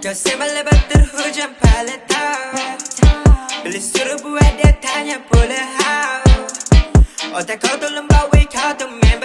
Kau sembal lebat terhujam paleta Beli suruh buat dia tanya boleh how Otak kau lembab weh kau tu member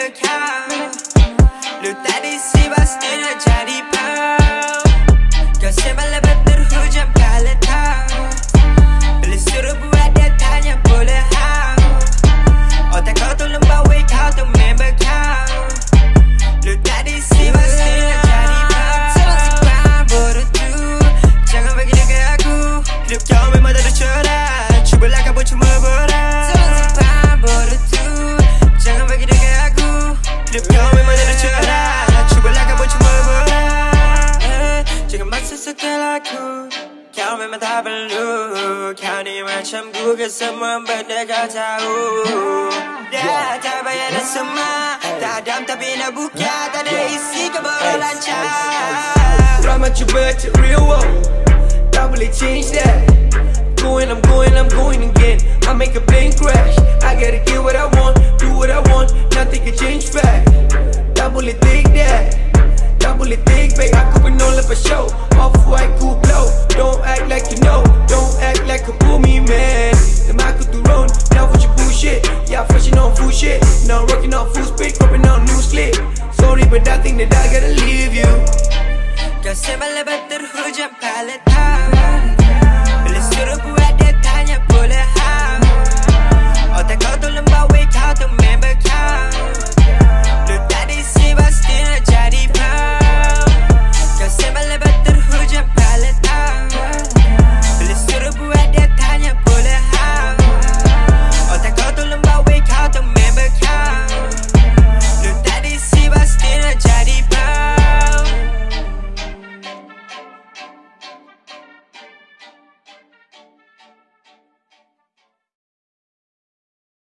Kau memang tak perlu Kau ni macam Google Semua benda kau tahu Dah tak payah dah semua Tak dam tapi nak buka Tak ada isi kau baru lancar Drama cuba cek real world. Tak boleh change that. Going, I'm going, I'm going again. I make a plane crash. I gotta get what I want Do what I want. Nothing can change back. Boleh take that. Tak boleh take back Aku pernah lepas show. Off-white, cool blow but I think that I gotta leave you. Sembal lebat terhujam paleta Bila suruh buat